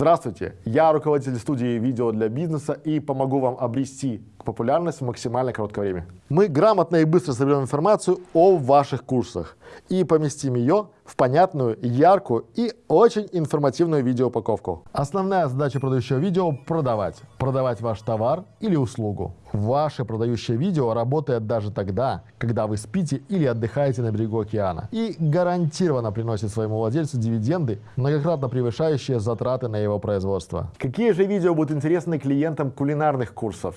Здравствуйте, я руководитель студии видео для бизнеса и помогу вам обрести популярность в максимально короткое время. Мы грамотно и быстро соберем информацию о ваших курсах и поместим ее в понятную, яркую и очень информативную видеоупаковку. Основная задача продающего видео – продавать. Продавать ваш товар или услугу. Ваше продающее видео работает даже тогда, когда вы спите или отдыхаете на берегу океана и гарантированно приносит своему владельцу дивиденды, многократно превышающие затраты на его производство. Какие же видео будут интересны клиентам кулинарных курсов?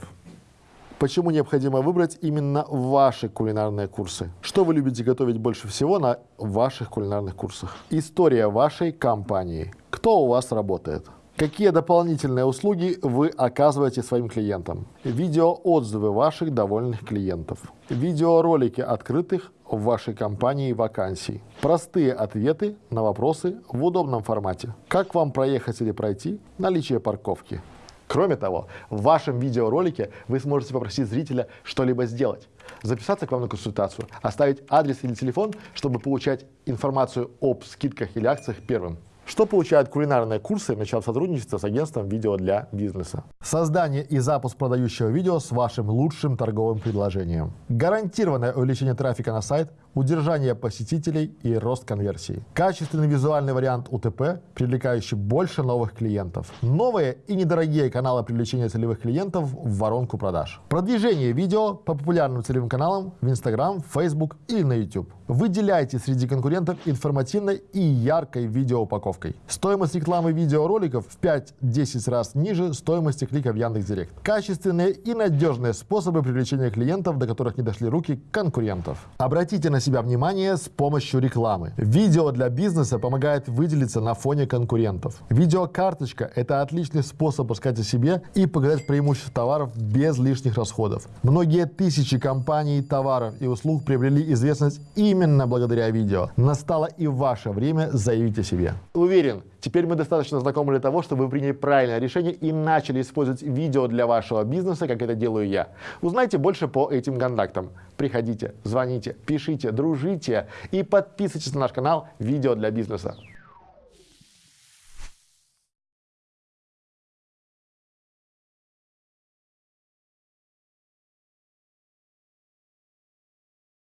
Почему необходимо выбрать именно ваши кулинарные курсы? Что вы любите готовить больше всего на ваших кулинарных курсах? История вашей компании. Кто у вас работает? Какие дополнительные услуги вы оказываете своим клиентам? Видеоотзывы ваших довольных клиентов. Видеоролики открытых в вашей компании вакансий. Простые ответы на вопросы в удобном формате. Как вам проехать или пройти? Наличие парковки. Кроме того, в вашем видеоролике вы сможете попросить зрителя что-либо сделать. Записаться к вам на консультацию, оставить адрес или телефон, чтобы получать информацию об скидках или акциях первым. Что получают кулинарные курсы, начав сотрудничество с агентством видео для бизнеса? Создание и запуск продающего видео с вашим лучшим торговым предложением. Гарантированное увеличение трафика на сайт, удержание посетителей и рост конверсии. Качественный визуальный вариант УТП, привлекающий больше новых клиентов. Новые и недорогие каналы привлечения целевых клиентов в воронку продаж. Продвижение видео по популярным целевым каналам в Instagram, Facebook или на YouTube. Выделяйте среди конкурентов информативной и яркой видеоупаковкой. Стоимость рекламы видеороликов в 5-10 раз ниже стоимости клика в Яндекс.Директ. Качественные и надежные способы привлечения клиентов, до которых не дошли руки конкурентов. Обратите на себя внимание с помощью рекламы. Видео для бизнеса помогает выделиться на фоне конкурентов. Видеокарточка – это отличный способ рассказать о себе и показать преимущества товаров без лишних расходов. Многие тысячи компаний, товаров и услуг приобрели известность именно благодаря видео. Настало и ваше время заявить о себе. Уверен, теперь мы достаточно знакомы для того, чтобы вы приняли правильное решение и начали использовать видео для вашего бизнеса, как это делаю я. Узнайте больше по этим контактам. Приходите, звоните, пишите, дружите и подписывайтесь на наш канал «Видео для бизнеса».